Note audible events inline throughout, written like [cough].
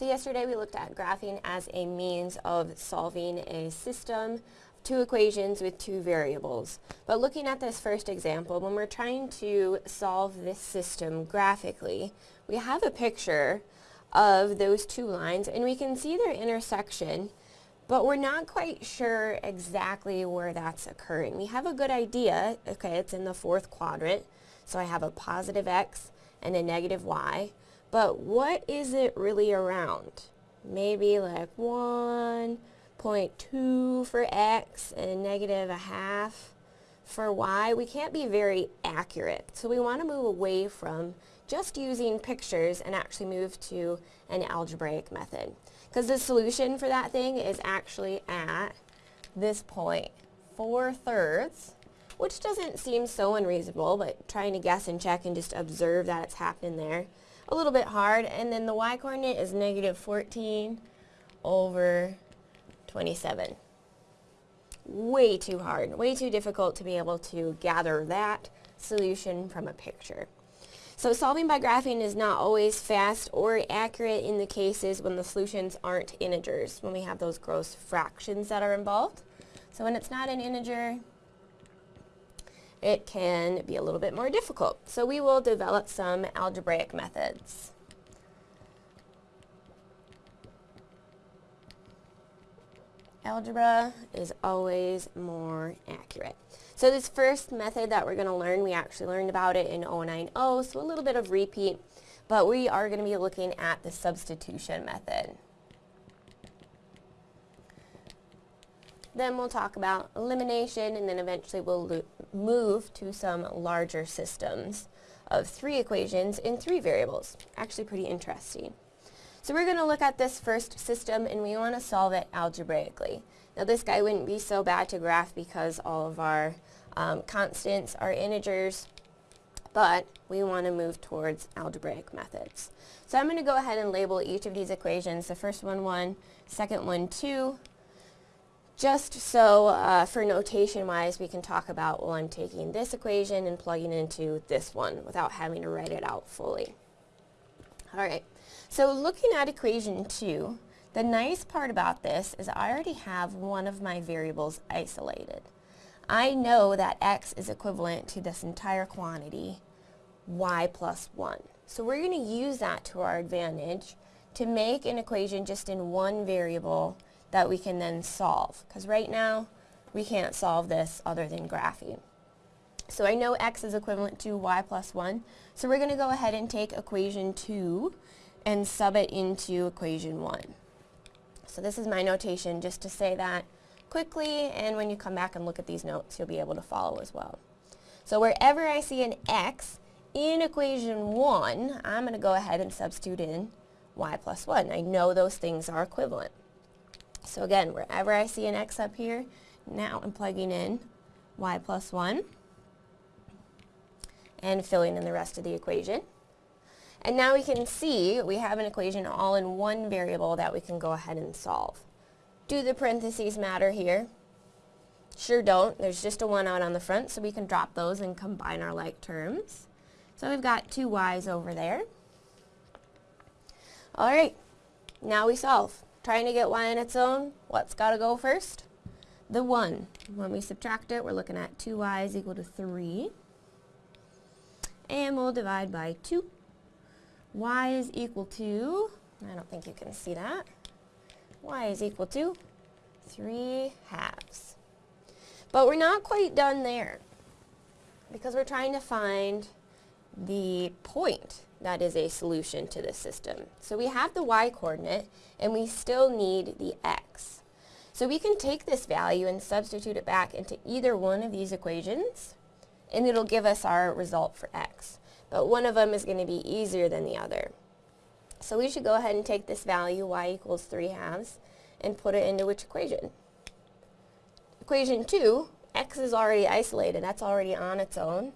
So yesterday we looked at graphing as a means of solving a system, two equations with two variables. But looking at this first example, when we're trying to solve this system graphically, we have a picture of those two lines and we can see their intersection but we're not quite sure exactly where that's occurring. We have a good idea, okay, it's in the fourth quadrant, so I have a positive x and a negative y, but what is it really around? Maybe like 1.2 for x and negative a half for y. We can't be very accurate, so we want to move away from just using pictures and actually move to an algebraic method. Because the solution for that thing is actually at this point, 4 thirds, which doesn't seem so unreasonable, but trying to guess and check and just observe that it's happening there, a little bit hard. And then the y-coordinate is negative 14 over 27. Way too hard, way too difficult to be able to gather that solution from a picture. So solving by graphing is not always fast or accurate in the cases when the solutions aren't integers, when we have those gross fractions that are involved. So when it's not an integer, it can be a little bit more difficult. So we will develop some algebraic methods. Algebra is always more accurate. So this first method that we're going to learn, we actually learned about it in 090, so a little bit of repeat, but we are going to be looking at the substitution method. Then we'll talk about elimination, and then eventually we'll move to some larger systems of three equations in three variables. Actually pretty interesting. So we're going to look at this first system, and we want to solve it algebraically. Now this guy wouldn't be so bad to graph because all of our um, constants are integers, but we want to move towards algebraic methods. So I'm going to go ahead and label each of these equations, the first one 1, second one 2, just so uh, for notation wise we can talk about, well I'm taking this equation and plugging into this one without having to write it out fully. Alright, so looking at equation 2, the nice part about this is I already have one of my variables isolated. I know that x is equivalent to this entire quantity, y plus 1. So we're going to use that to our advantage to make an equation just in one variable that we can then solve. Because right now, we can't solve this other than graphing. So I know x is equivalent to y plus 1. So we're going to go ahead and take equation 2 and sub it into equation 1. So this is my notation just to say that quickly, and when you come back and look at these notes, you'll be able to follow as well. So wherever I see an x in equation 1, I'm going to go ahead and substitute in y plus 1. I know those things are equivalent. So again, wherever I see an x up here, now I'm plugging in y plus 1 and filling in the rest of the equation. And now we can see we have an equation all in one variable that we can go ahead and solve. Do the parentheses matter here? Sure don't. There's just a 1 out on the front, so we can drop those and combine our like terms. So we've got two y's over there. Alright, now we solve. Trying to get y on its own, what's got to go first? The 1. When we subtract it, we're looking at 2y is equal to 3. And we'll divide by 2. y is equal to, I don't think you can see that, y is equal to 3 halves. But we're not quite done there because we're trying to find the point that is a solution to this system. So we have the y-coordinate and we still need the x. So we can take this value and substitute it back into either one of these equations and it'll give us our result for x. But one of them is going to be easier than the other. So we should go ahead and take this value, y equals 3 halves, and put it into which equation? Equation 2, x is already isolated. That's already on its own.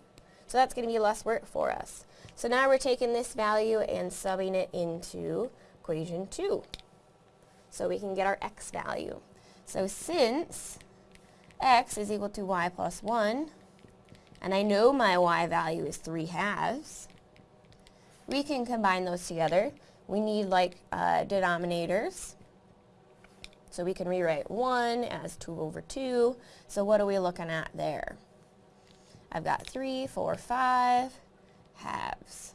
So that's going to be less work for us. So now we're taking this value and subbing it into equation 2. So we can get our x value. So since x is equal to y plus 1, and I know my y value is 3 halves, we can combine those together we need like uh, denominators. So we can rewrite 1 as 2 over 2. So what are we looking at there? I've got 3, 4, 5 halves.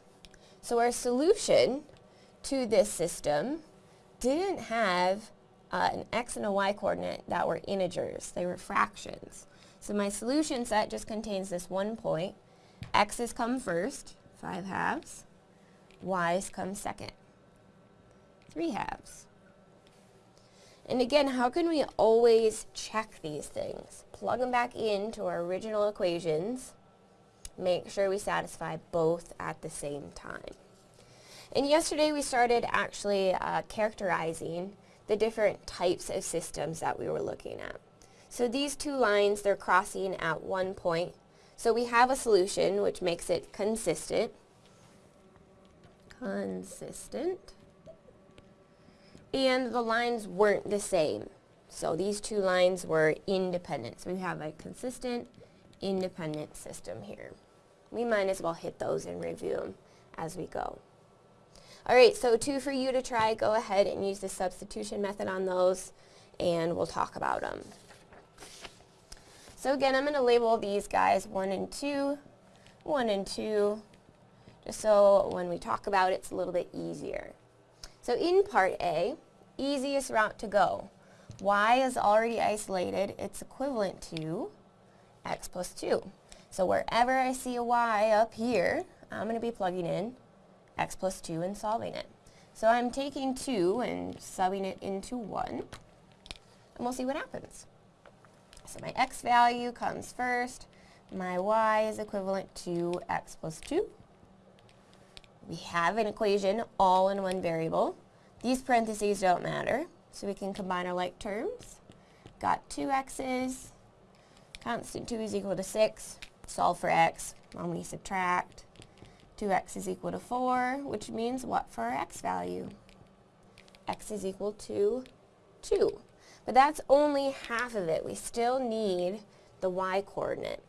So our solution to this system didn't have uh, an x and a y coordinate that were integers. They were fractions. So my solution set just contains this one point. x's come first, 5 halves. y's come second, 3 halves. And again, how can we always check these things? Plug them back into our original equations. Make sure we satisfy both at the same time. And yesterday we started actually uh, characterizing the different types of systems that we were looking at. So these two lines, they're crossing at one point. So we have a solution which makes it consistent. Consistent. And the lines weren't the same. So these two lines were independent. So we have a consistent, independent system here. We might as well hit those and review them as we go. Alright, so two for you to try. Go ahead and use the substitution method on those and we'll talk about them. So again, I'm going to label these guys 1 and 2, 1 and 2, just so when we talk about it, it's a little bit easier. So in part A, easiest route to go. y is already isolated. It's equivalent to x plus 2. So wherever I see a y up here, I'm going to be plugging in x plus 2 and solving it. So I'm taking 2 and subbing it into 1, and we'll see what happens. So my x value comes first, my y is equivalent to x plus 2. We have an equation all in one variable. These parentheses don't matter, so we can combine our like terms. Got two x's, constant 2 is equal to 6, solve for x, when we subtract, 2x is equal to 4, which means what for our x value? x is equal to 2. But that's only half of it. We still need the y coordinate.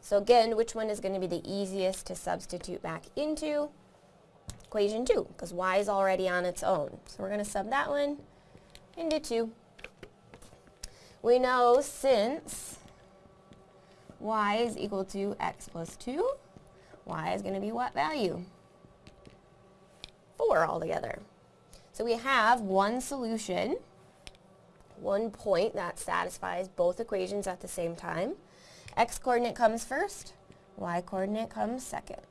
So again, which one is going to be the easiest to substitute back into? Equation 2, because y is already on its own. So we're going to sub that one into 2. We know since y is equal to x plus 2, y is going to be what value? 4 altogether. So we have one solution, one point that satisfies both equations at the same time. x coordinate comes first, y coordinate comes second.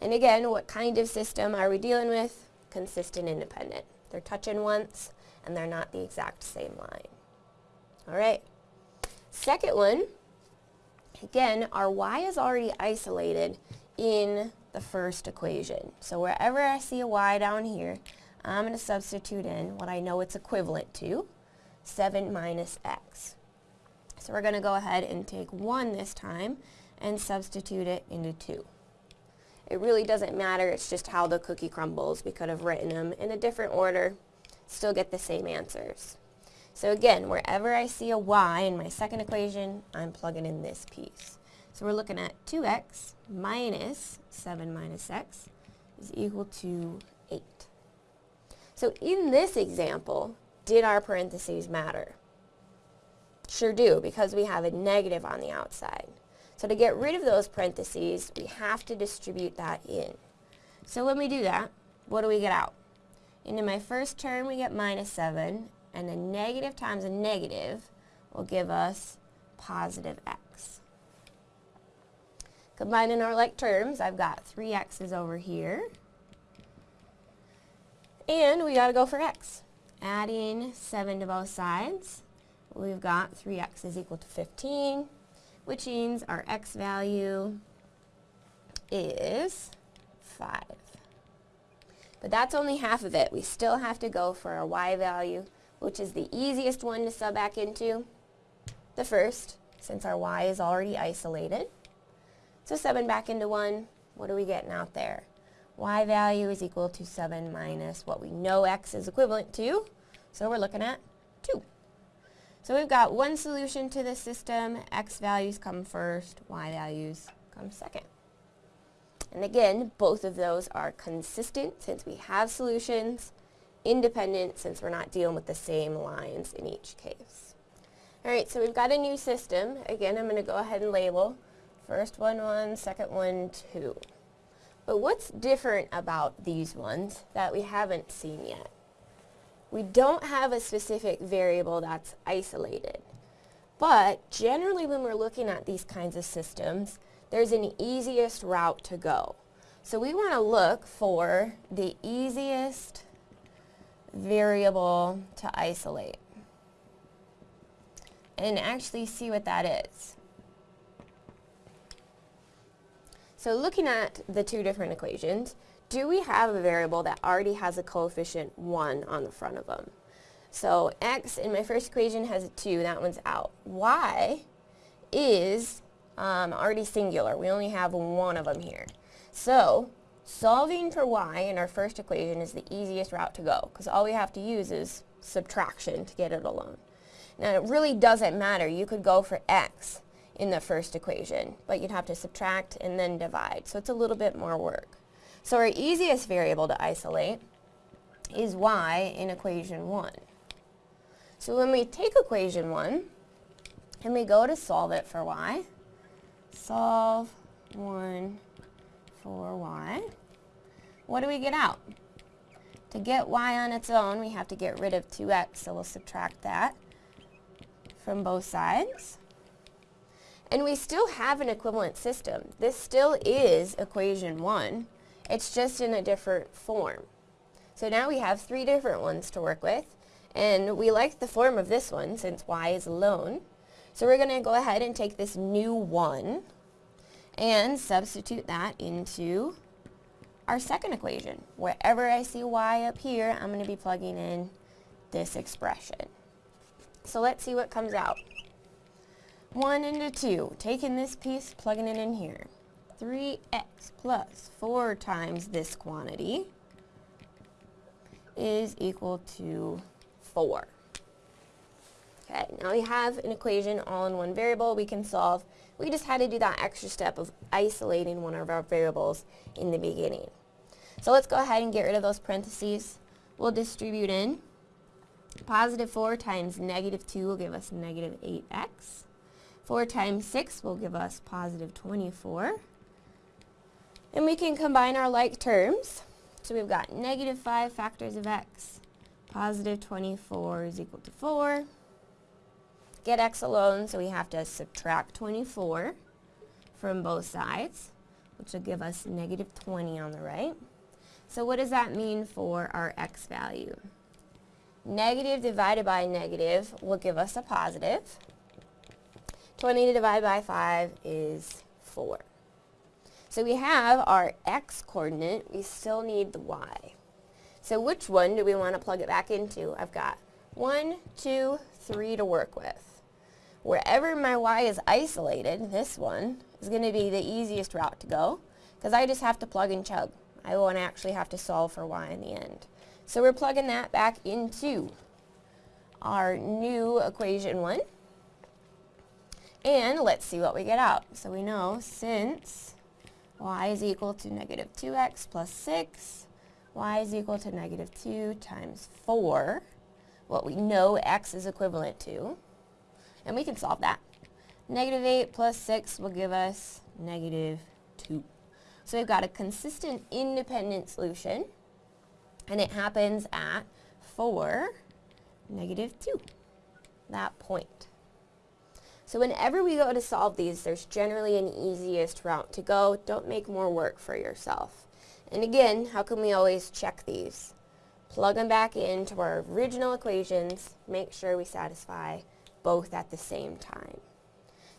And again, what kind of system are we dealing with? Consistent independent. They're touching once, and they're not the exact same line. All right. Second one Again, our y is already isolated in the first equation. So wherever I see a y down here, I'm going to substitute in what I know it's equivalent to, 7 minus x. So we're going to go ahead and take 1 this time and substitute it into 2. It really doesn't matter, it's just how the cookie crumbles. We could have written them in a different order, still get the same answers. So again, wherever I see a y in my second equation, I'm plugging in this piece. So we're looking at 2x minus 7 minus x is equal to 8. So in this example, did our parentheses matter? Sure do, because we have a negative on the outside. So to get rid of those parentheses, we have to distribute that in. So when we do that, what do we get out? Into my first term, we get minus 7, and a negative times a negative will give us positive x. Combining our like terms, I've got 3 x's over here. And we got to go for x. Adding 7 to both sides, we've got 3x is equal to 15, which means our x value is 5. But that's only half of it. We still have to go for our y value, which is the easiest one to sub back into? The first, since our y is already isolated. So 7 back into 1, what are we getting out there? y value is equal to 7 minus what we know x is equivalent to. So we're looking at 2. So we've got one solution to this system. x values come first, y values come second. And again, both of those are consistent since we have solutions, independent since we're not dealing with the same lines in each case. All right, so we've got a new system. Again, I'm going to go ahead and label first one, one, second one, two. But what's different about these ones that we haven't seen yet? We don't have a specific variable that's isolated. But generally when we're looking at these kinds of systems, there's an easiest route to go. So we want to look for the easiest variable to isolate and actually see what that is. So looking at the two different equations, do we have a variable that already has a coefficient 1 on the front of them? So x in my first equation has a 2, that one's out. y is um, already singular. We only have one of them here. So solving for y in our first equation is the easiest route to go because all we have to use is subtraction to get it alone. Now it really doesn't matter. You could go for x in the first equation, but you'd have to subtract and then divide. So it's a little bit more work. So our easiest variable to isolate is y in equation 1. So when we take equation 1 and we go to solve it for y, solve 1 for y, what do we get out? To get y on its own, we have to get rid of 2x, so we'll subtract that from both sides. And we still have an equivalent system. This still is equation 1. It's just in a different form. So now we have three different ones to work with. And we like the form of this one since y is alone. So we're going to go ahead and take this new 1 and substitute that into our second equation. Wherever I see y up here, I'm going to be plugging in this expression. So let's see what comes out. 1 into 2, taking this piece, plugging it in here. 3x plus 4 times this quantity is equal to 4. Okay, now we have an equation all in one variable we can solve. We just had to do that extra step of isolating one of our variables in the beginning. So let's go ahead and get rid of those parentheses. We'll distribute in. Positive 4 times negative 2 will give us negative 8x. 4 times 6 will give us positive 24. And we can combine our like terms. So we've got negative 5 factors of x. Positive 24 is equal to 4. Get x alone, so we have to subtract 24 from both sides, which will give us negative 20 on the right. So what does that mean for our x value? Negative divided by negative will give us a positive. 20 divided by 5 is 4. So we have our x coordinate, we still need the y. So which one do we want to plug it back into? I've got 1, 2, 3 to work with. Wherever my y is isolated, this one is going to be the easiest route to go because I just have to plug and chug. I won't actually have to solve for y in the end. So we're plugging that back into our new equation 1. And let's see what we get out. So we know since y is equal to negative 2x plus 6, y is equal to negative 2 times 4, what we know x is equivalent to, and we can solve that. Negative 8 plus 6 will give us negative 2. So we've got a consistent independent solution, and it happens at 4, negative 2, that point. So whenever we go to solve these, there's generally an easiest route to go. Don't make more work for yourself. And again, how can we always check these? Plug them back into our original equations, make sure we satisfy both at the same time.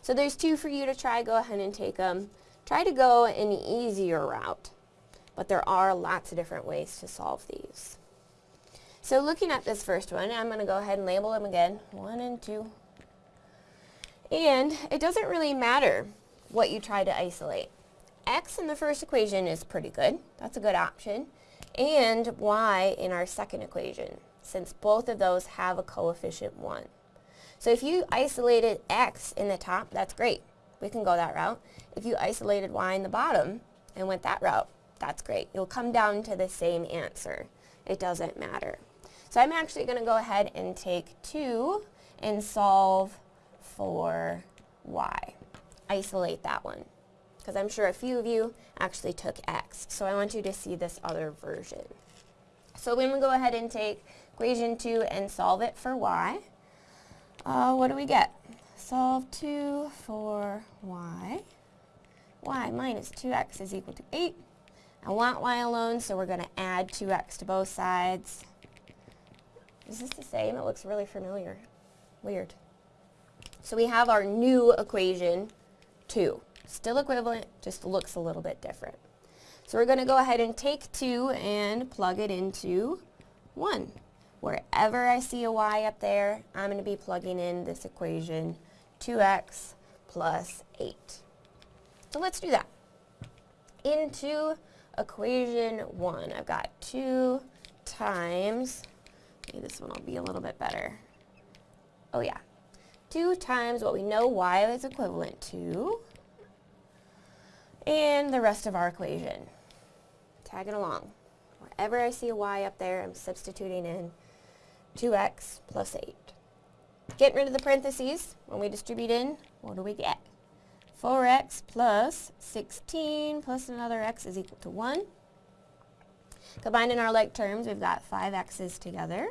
So there's two for you to try. Go ahead and take them. Try to go an easier route, but there are lots of different ways to solve these. So looking at this first one, I'm going to go ahead and label them again, 1 and 2. And it doesn't really matter what you try to isolate. x in the first equation is pretty good. That's a good option. And y in our second equation, since both of those have a coefficient 1. So if you isolated x in the top, that's great we can go that route. If you isolated y in the bottom, and went that route, that's great. You'll come down to the same answer. It doesn't matter. So I'm actually going to go ahead and take 2 and solve for y. Isolate that one because I'm sure a few of you actually took x. So I want you to see this other version. So when we go ahead and take equation 2 and solve it for y, uh, what do we get? Solve 2 for y. y minus 2x is equal to 8. I want y alone, so we're going to add 2x to both sides. Is this the same? It looks really familiar. Weird. So we have our new equation 2. Still equivalent, just looks a little bit different. So we're going to go ahead and take 2 and plug it into 1. Wherever I see a y up there, I'm going to be plugging in this equation 2x plus 8. So let's do that. Into equation 1, I've got 2 times, maybe this one will be a little bit better. Oh yeah, 2 times what we know y is equivalent to, and the rest of our equation. Tagging along. Wherever I see a y up there, I'm substituting in 2x plus 8. Getting rid of the parentheses, when we distribute in, what do we get? 4x plus 16 plus another x is equal to 1. Combining our like terms, we've got 5 x's together.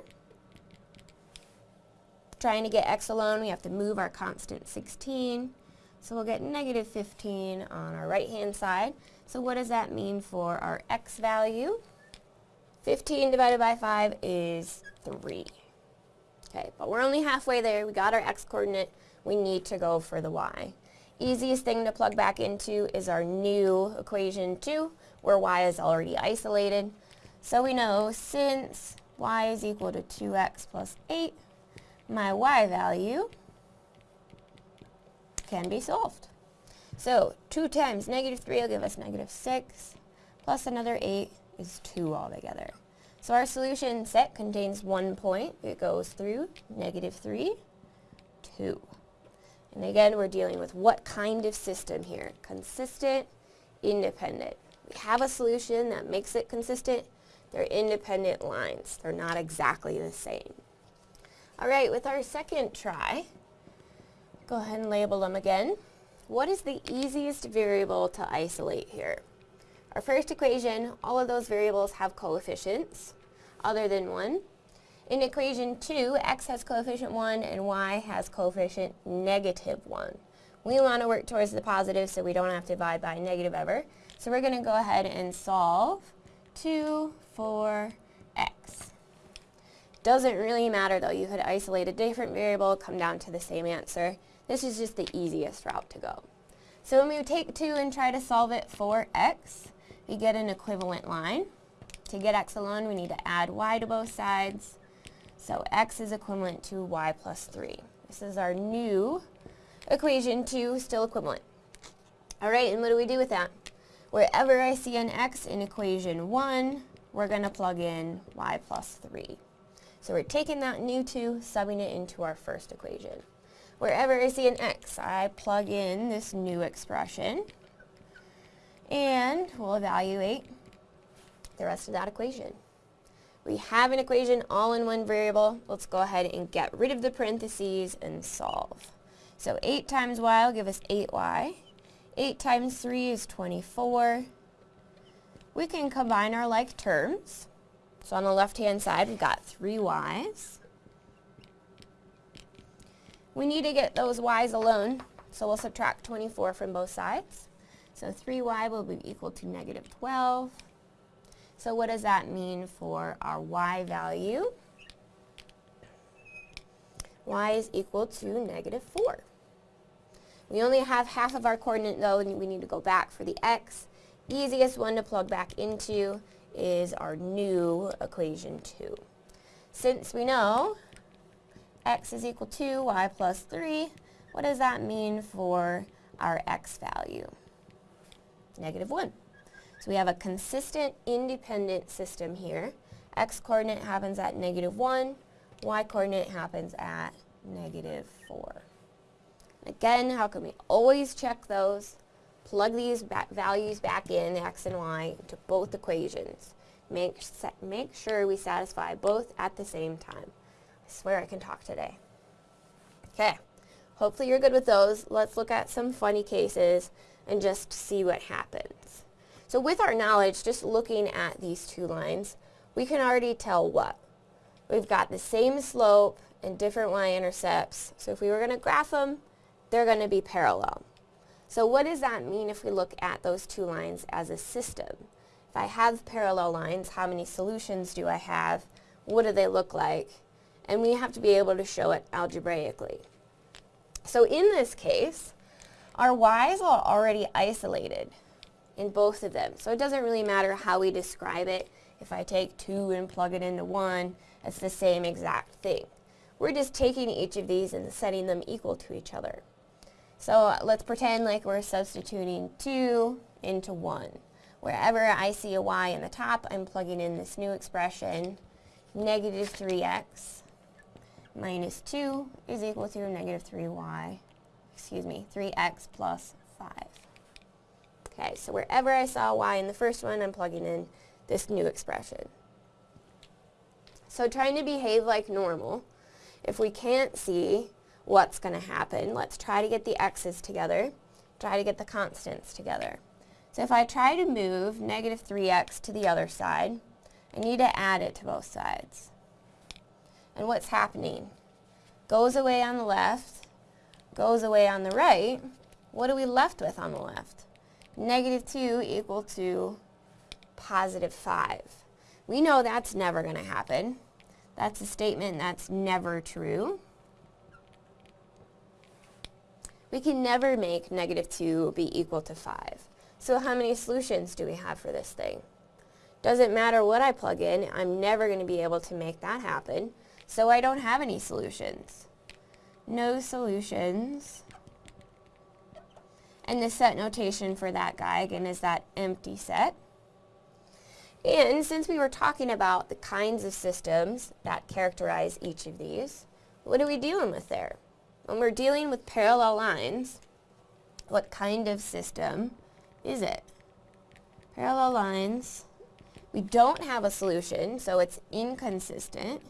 Trying to get x alone, we have to move our constant 16. So we'll get negative 15 on our right-hand side. So what does that mean for our x value? 15 divided by 5 is 3. Okay, but we're only halfway there. We got our x-coordinate. We need to go for the y. Easiest thing to plug back into is our new equation 2, where y is already isolated. So we know since y is equal to 2x plus 8, my y value can be solved. So 2 times negative 3 will give us negative 6, plus another 8 is 2 altogether. So our solution set contains one point. It goes through negative 3, 2. And again, we're dealing with what kind of system here? Consistent, independent. We have a solution that makes it consistent. They're independent lines. They're not exactly the same. All right, with our second try, Go ahead and label them again. What is the easiest variable to isolate here? Our first equation, all of those variables have coefficients other than 1. In equation 2, x has coefficient 1 and y has coefficient negative 1. We want to work towards the positive so we don't have to divide by negative ever. So we're going to go ahead and solve 2 for x. Doesn't really matter though. You could isolate a different variable, come down to the same answer. This is just the easiest route to go. So when we take 2 and try to solve it for x, we get an equivalent line. To get x alone, we need to add y to both sides. So x is equivalent to y plus 3. This is our new equation 2, still equivalent. All right, and what do we do with that? Wherever I see an x in equation 1, we're going to plug in y plus 3. So we're taking that new 2, subbing it into our first equation. Wherever I see an x, I plug in this new expression and we'll evaluate the rest of that equation. We have an equation all in one variable. Let's go ahead and get rid of the parentheses and solve. So 8 times y will give us 8y. 8 times 3 is 24. We can combine our like terms. So on the left-hand side, we've got 3y's. We need to get those y's alone, so we'll subtract 24 from both sides. So 3y will be equal to negative 12. So what does that mean for our y value? y is equal to negative 4. We only have half of our coordinate though, and we need to go back for the x. Easiest one to plug back into is our new equation 2. Since we know x is equal to y plus 3. What does that mean for our x value? Negative 1. So we have a consistent independent system here. x coordinate happens at negative 1, y coordinate happens at negative 4. Again, how can we always check those? plug these ba values back in, x and y, to both equations. Make, make sure we satisfy both at the same time. I swear I can talk today. Okay, hopefully you're good with those. Let's look at some funny cases and just see what happens. So with our knowledge, just looking at these two lines, we can already tell what? We've got the same slope and different y-intercepts. So if we were going to graph them, they're going to be parallel. So what does that mean if we look at those two lines as a system? If I have parallel lines, how many solutions do I have? What do they look like? And we have to be able to show it algebraically. So in this case, our y's are already isolated in both of them. So it doesn't really matter how we describe it. If I take 2 and plug it into 1, it's the same exact thing. We're just taking each of these and setting them equal to each other. So let's pretend like we're substituting 2 into 1. Wherever I see a y in the top, I'm plugging in this new expression, negative 3x minus 2 is equal to negative 3y, excuse me, 3x plus 5. Okay, so wherever I saw y in the first one, I'm plugging in this new expression. So trying to behave like normal, if we can't see what's going to happen, let's try to get the x's together, try to get the constants together. So if I try to move negative 3x to the other side, I need to add it to both sides. And what's happening? Goes away on the left, goes away on the right. What are we left with on the left? Negative 2 equal to positive 5. We know that's never going to happen. That's a statement that's never true. We can never make negative 2 be equal to 5. So how many solutions do we have for this thing? Doesn't matter what I plug in, I'm never going to be able to make that happen, so I don't have any solutions. No solutions. And the set notation for that guy, again, is that empty set. And since we were talking about the kinds of systems that characterize each of these, what are we dealing with there? When we're dealing with parallel lines, what kind of system is it? Parallel lines. We don't have a solution, so it's inconsistent.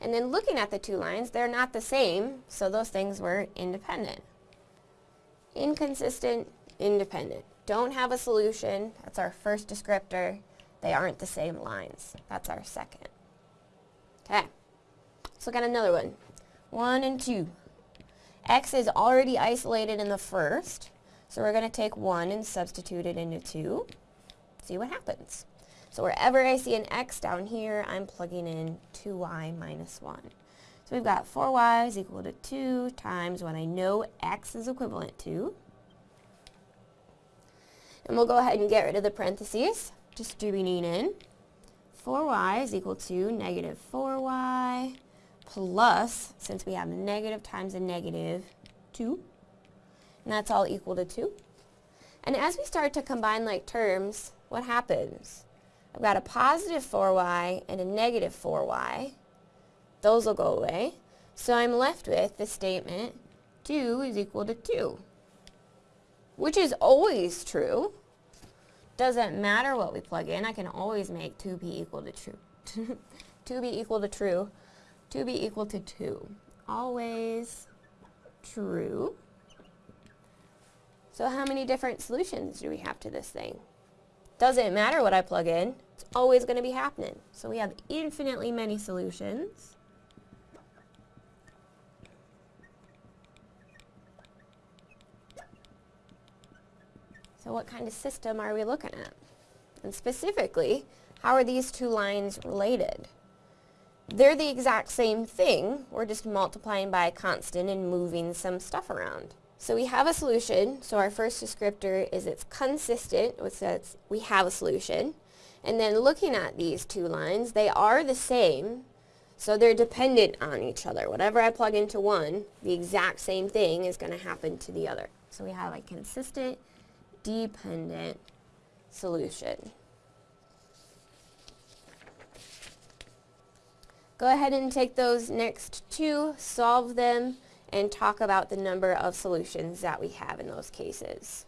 And then looking at the two lines, they're not the same, so those things were independent. Inconsistent, independent. Don't have a solution, that's our first descriptor. They aren't the same lines. That's our second. Okay, let's look at another one. One and two. X is already isolated in the first, so we're going to take 1 and substitute it into 2. See what happens. So wherever I see an x down here, I'm plugging in 2y minus 1. So we've got 4y is equal to 2 times what I know x is equivalent to. And we'll go ahead and get rid of the parentheses, distributing in. 4y is equal to negative 4y plus, since we have negative times a negative, 2. And that's all equal to 2. And as we start to combine like terms, what happens? I've got a positive 4y and a negative 4y. Those will go away. So I'm left with the statement 2 is equal to 2, which is always true. Doesn't matter what we plug in, I can always make 2 be equal to true. [laughs] 2 be equal to true 2 be equal to 2. Always true. So how many different solutions do we have to this thing? Doesn't matter what I plug in, it's always going to be happening. So we have infinitely many solutions. So what kind of system are we looking at? And specifically, how are these two lines related? They're the exact same thing. We're just multiplying by a constant and moving some stuff around. So we have a solution. So our first descriptor is it's consistent, which says we have a solution. And then looking at these two lines, they are the same. So they're dependent on each other. Whatever I plug into one, the exact same thing is going to happen to the other. So we have a consistent, dependent solution. Go ahead and take those next two, solve them, and talk about the number of solutions that we have in those cases.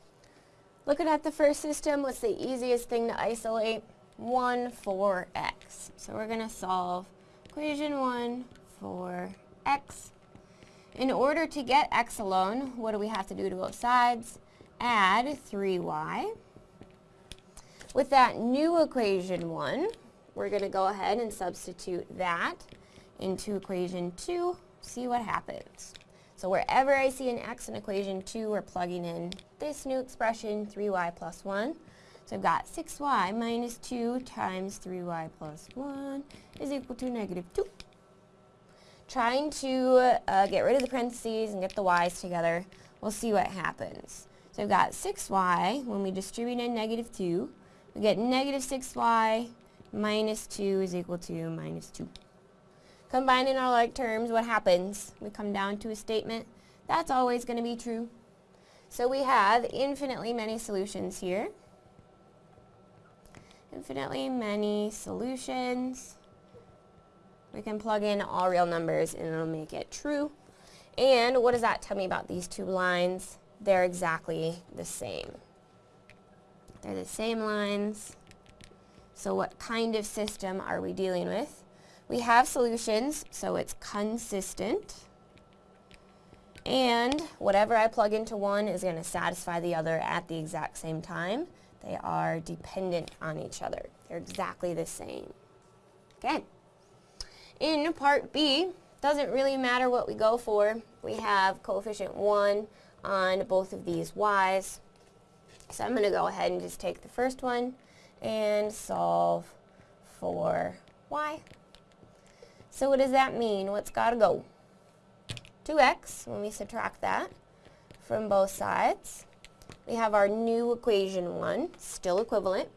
Looking at the first system, what's the easiest thing to isolate? 1 for x. So we're going to solve equation 1 for x. In order to get x alone, what do we have to do to both sides? Add 3y. With that new equation 1, we're going to go ahead and substitute that into equation 2, see what happens. So wherever I see an x in equation 2, we're plugging in this new expression, 3y plus 1. So I've got 6y minus 2 times 3y plus 1 is equal to negative 2. Trying to uh, get rid of the parentheses and get the y's together, we'll see what happens. So I've got 6y, when we distribute in negative 2, we get negative 6y minus 2 is equal to minus 2. Combining our like terms, what happens? We come down to a statement. That's always going to be true. So we have infinitely many solutions here. Infinitely many solutions. We can plug in all real numbers and it'll make it true. And what does that tell me about these two lines? They're exactly the same. They're the same lines. So what kind of system are we dealing with? We have solutions, so it's consistent. And whatever I plug into one is going to satisfy the other at the exact same time. They are dependent on each other. They're exactly the same. Okay. In part B, doesn't really matter what we go for. We have coefficient 1 on both of these y's. So I'm going to go ahead and just take the first one and solve for y. So what does that mean? What's got to go? 2x, when we subtract that from both sides. We have our new equation 1, still equivalent.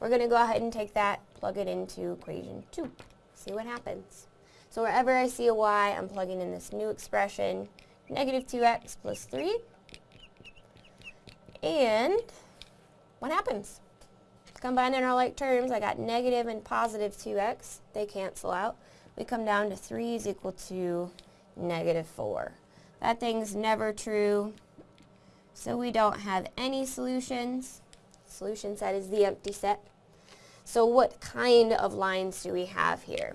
We're going to go ahead and take that, plug it into equation 2. See what happens. So wherever I see a y, I'm plugging in this new expression, negative 2x plus 3. And what happens? Combining our like terms, I got negative and positive 2x. They cancel out we come down to 3 is equal to negative 4. That thing's never true, so we don't have any solutions. Solution set is the empty set. So what kind of lines do we have here?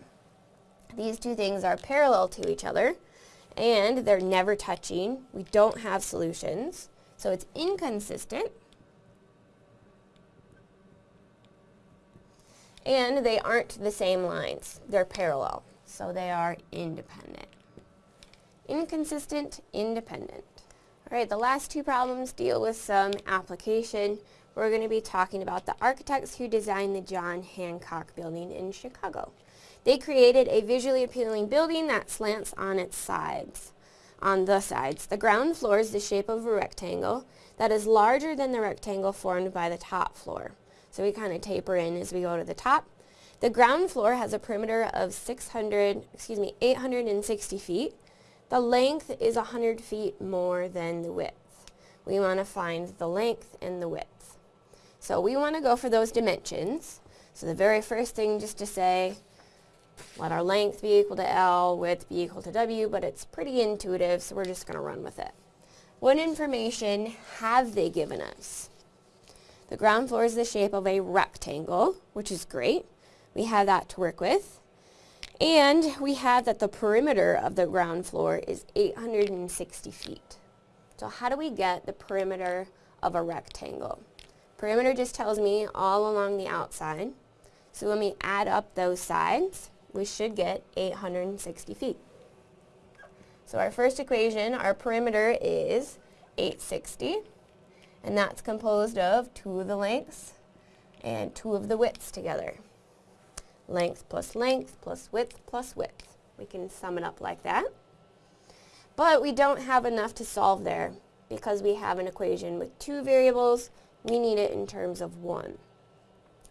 These two things are parallel to each other, and they're never touching. We don't have solutions, so it's inconsistent. And they aren't the same lines. They're parallel so they are independent. Inconsistent, independent. All right, the last two problems deal with some application. We're going to be talking about the architects who designed the John Hancock Building in Chicago. They created a visually appealing building that slants on its sides. On the sides, the ground floor is the shape of a rectangle that is larger than the rectangle formed by the top floor. So we kind of taper in as we go to the top the ground floor has a perimeter of 600, excuse me, 860 feet. The length is 100 feet more than the width. We want to find the length and the width. So we want to go for those dimensions. So the very first thing just to say, let our length be equal to L, width be equal to W, but it's pretty intuitive, so we're just going to run with it. What information have they given us? The ground floor is the shape of a rectangle, which is great. We have that to work with. And we have that the perimeter of the ground floor is 860 feet. So how do we get the perimeter of a rectangle? Perimeter just tells me all along the outside. So when we add up those sides, we should get 860 feet. So our first equation, our perimeter is 860, and that's composed of two of the lengths and two of the widths together length plus length plus width plus width. We can sum it up like that. But we don't have enough to solve there because we have an equation with two variables. We need it in terms of one.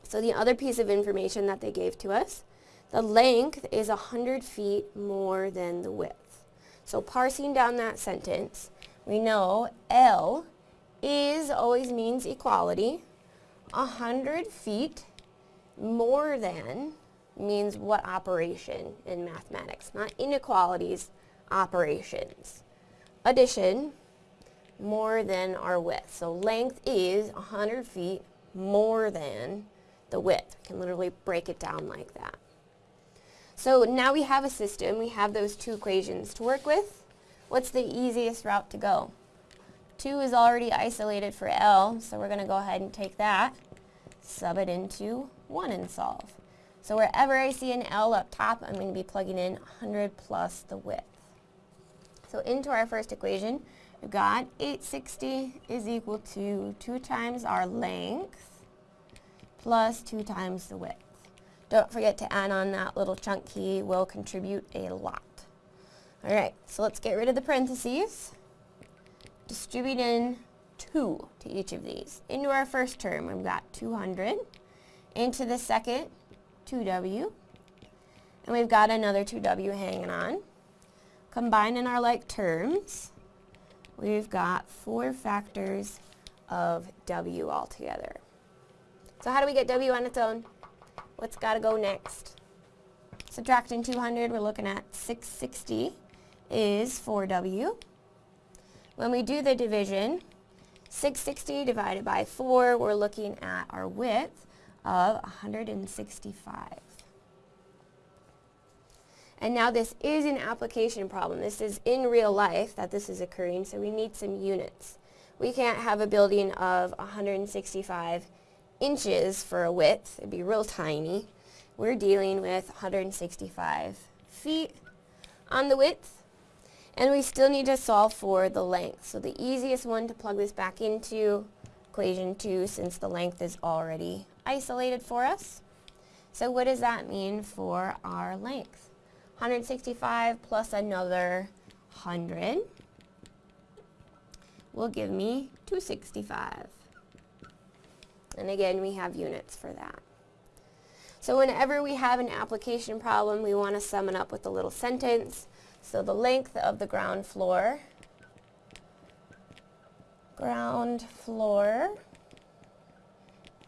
So the other piece of information that they gave to us, the length is 100 feet more than the width. So parsing down that sentence, we know L is always means equality. 100 feet more than means what operation in mathematics, not inequalities, operations. addition more than our width. So length is 100 feet more than the width. We can literally break it down like that. So now we have a system, we have those two equations to work with. What's the easiest route to go? 2 is already isolated for L, so we're going to go ahead and take that, sub it into 1 and solve. So wherever I see an L up top, I'm going to be plugging in 100 plus the width. So into our first equation, we've got 860 is equal to 2 times our length plus 2 times the width. Don't forget to add on that little chunk key will contribute a lot. Alright, so let's get rid of the parentheses. Distribute in 2 to each of these. Into our first term, we've got 200. Into the second, 2w. And we've got another 2w hanging on. Combining our like terms, we've got four factors of w altogether. So how do we get w on its own? What's got to go next? Subtracting 200, we're looking at 660 is 4W. When we do the division, 660 divided by 4, we're looking at our width of 165. And now this is an application problem. This is in real life that this is occurring, so we need some units. We can't have a building of 165 inches for a width. It'd be real tiny. We're dealing with 165 feet on the width. And we still need to solve for the length. So the easiest one to plug this back into equation 2 since the length is already isolated for us. So what does that mean for our length? 165 plus another 100 will give me 265. And again, we have units for that. So whenever we have an application problem, we want to sum it up with a little sentence. So the length of the ground floor, ground floor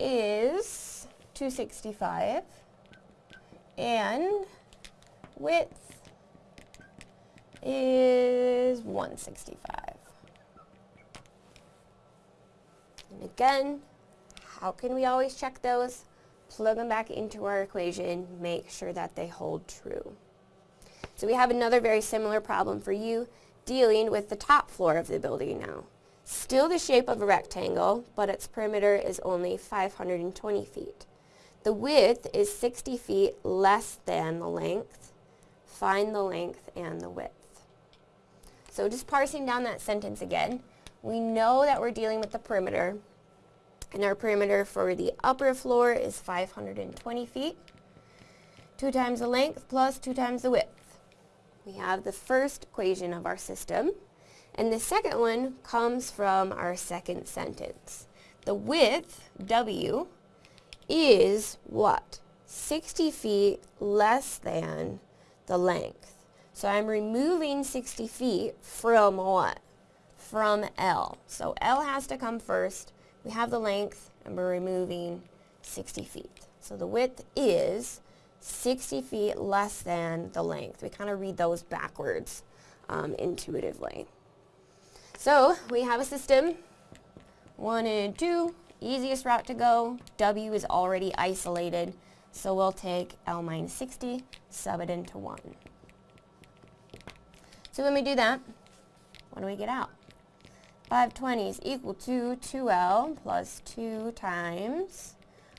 is 265 and width is 165. And again, how can we always check those? Plug them back into our equation, make sure that they hold true. So we have another very similar problem for you dealing with the top floor of the building now. Still the shape of a rectangle, but its perimeter is only 520 feet. The width is 60 feet less than the length. Find the length and the width. So just parsing down that sentence again, we know that we're dealing with the perimeter, and our perimeter for the upper floor is 520 feet. 2 times the length plus 2 times the width. We have the first equation of our system. And the second one comes from our second sentence. The width, W, is what? 60 feet less than the length. So I'm removing 60 feet from what? From L. So L has to come first we have the length and we're removing 60 feet. So the width is 60 feet less than the length. We kind of read those backwards um, intuitively. So we have a system, one and two, easiest route to go. W is already isolated, so we'll take L minus 60, sub it into 1. So when we do that, what do we get out? 520 is equal to 2L plus 2 times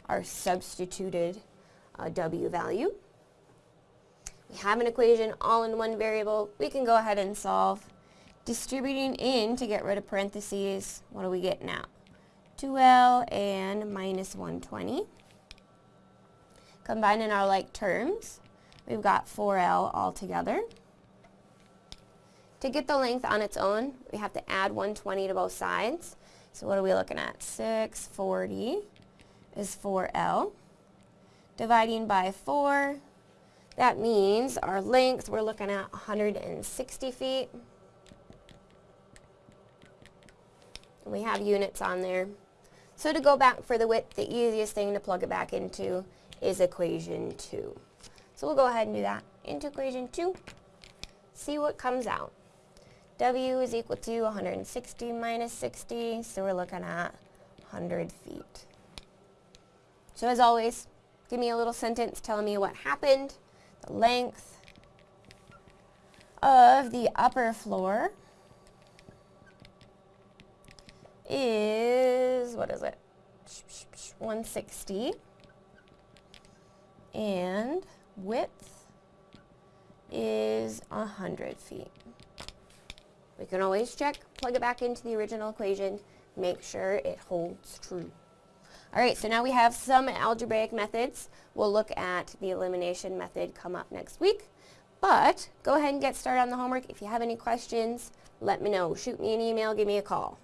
our substituted uh, W value. We have an equation all in one variable. We can go ahead and solve. Distributing in to get rid of parentheses, what do we get now? 2L and minus 120. Combining our like terms, we've got 4L altogether. To get the length on its own, we have to add 120 to both sides. So what are we looking at? 640 is 4L. Dividing by 4, that means our length, we're looking at 160 feet. We have units on there. So to go back for the width, the easiest thing to plug it back into is equation 2. So we'll go ahead and do that into equation 2, see what comes out. W is equal to 160 minus 60, so we're looking at 100 feet. So as always, give me a little sentence telling me what happened, the length of the upper floor is, what is it, 160, and width is 100 feet. We can always check, plug it back into the original equation, make sure it holds true. All right, so now we have some algebraic methods. We'll look at the elimination method come up next week. But go ahead and get started on the homework. If you have any questions, let me know. Shoot me an email, give me a call.